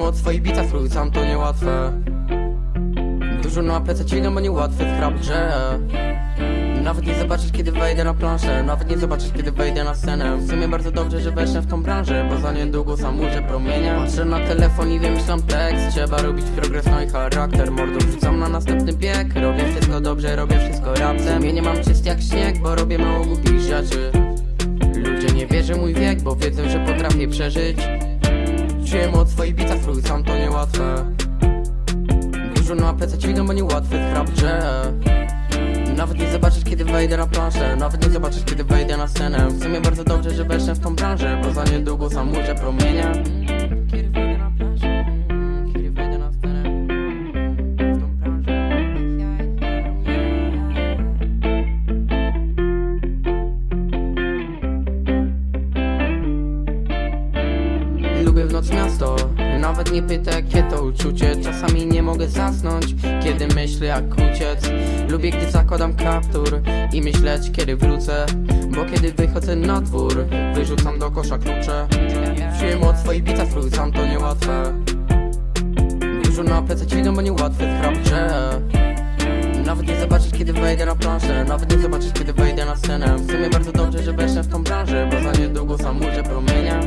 o twoich bitach, sam to niełatwe. Dużo na PC no bo niełatwe w rap grze Nawet nie zobaczysz kiedy wejdę na planszę. Nawet nie zobaczysz kiedy wejdę na scenę. W sumie bardzo dobrze, że weszłem w tą branżę Bo za niedługo sam ujrzę promienia Patrzę na telefon i wymyślam tekst. Trzeba robić progres, no i charakter. Mordo wrzucam na następny bieg. Robię wszystko dobrze, robię wszystko sumie nie mam czyst jak śnieg, bo robię mało głupich rzeczy. Ludzie nie wierzą mój wiek, bo wiedzą, że potrafię przeżyć Czuję od swoich bitach, sam to niełatwe. Dużo na PC ćwigam, bo niełatwe grze Nawet nie zobaczysz kiedy wejdę na planszę. Nawet nie zobaczysz kiedy wejdę na scenę. W sumie bardzo dobrze, że weszłem w tą branżę Bo za niedługo sam ujrzę promienia Noc miasto, nawet nie pyta jakie to uczucie. Czasami nie mogę zasnąć, kiedy myślę jak uciec. Lubię gdy zakładam kaptur i myśleć kiedy wrócę. Bo kiedy wychodzę na dwór, wyrzucam do kosza klucze. Przyjem od swoich bitach, sam to niełatwe. Dużo na plecy ćwigam, bo niełatwe w rap grze nawet nie zobaczysz kiedy wejdę na planszę Nawet nie zobaczysz kiedy wejdę na scenę. W sumie bardzo dobrze, że weszłem w tą branżę Bo za niedługo sam ujrzę promienia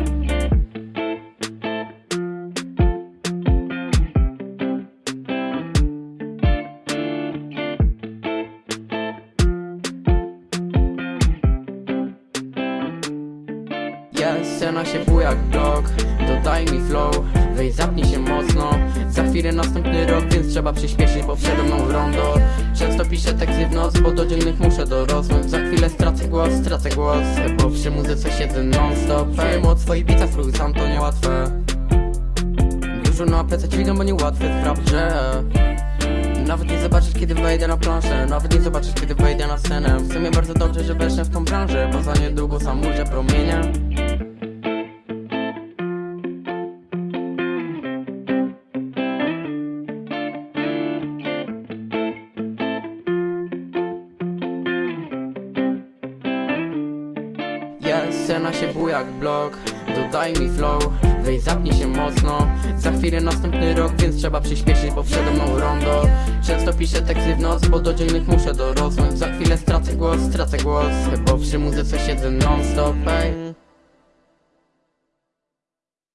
scena się buja jak blok. Dodaj mi flow, weź zapnij się mocno. Za chwilę następny rok, więc trzeba przyspieszyć, bo przede mną rondo. Często piszę teksty w noc, bo do dziennych muszę dorosnąć Za chwilę stracę głos, stracę głos. Bo przy muzyce siedzę non stop Wiem od swoich bitach, sam to niełatwe. Dużo na plecy ćwigam, bo niełatwe rap grze nawet nie zobaczysz kiedy wejdę na planszę. Nawet nie zobaczysz kiedy wejdę na scenę. W sumie bardzo dobrze, że weszłem w tą branżę Bo za niedługo sam ujrzę promienia scena się buja jak blok. Dodaj mi flow, weź zapnij się mocno. Za chwilę następny rok, więc trzeba przyspieszyć, bo przede mną rondo Często piszę teksty w noc, bo do dziennych muszę dorosnąć. Za chwilę stracę głos, stracę głos. Bo przy muzyce siedzę non stop, ej